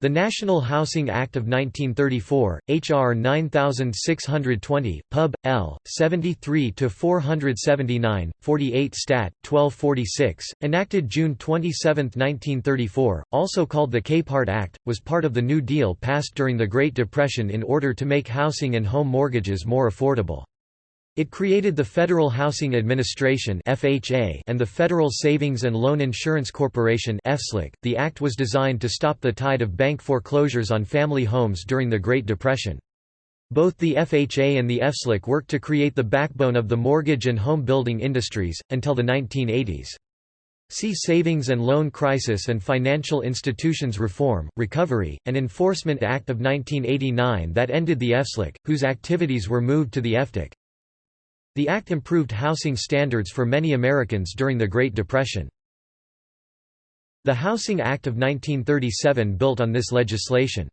The National Housing Act of 1934, H.R. 9620, Pub. L. 73-479, 48 Stat. 1246, enacted June 27, 1934, also called the Capehart Act, was part of the New Deal passed during the Great Depression in order to make housing and home mortgages more affordable. It created the Federal Housing Administration (FHA) and the Federal Savings and Loan Insurance Corporation (FSLIC). The act was designed to stop the tide of bank foreclosures on family homes during the Great Depression. Both the FHA and the FSLIC worked to create the backbone of the mortgage and home building industries until the 1980s. See Savings and Loan Crisis and Financial Institutions Reform, Recovery, and Enforcement Act of 1989 that ended the FSLIC, whose activities were moved to the FDIC. The act improved housing standards for many Americans during the Great Depression. The Housing Act of 1937 built on this legislation.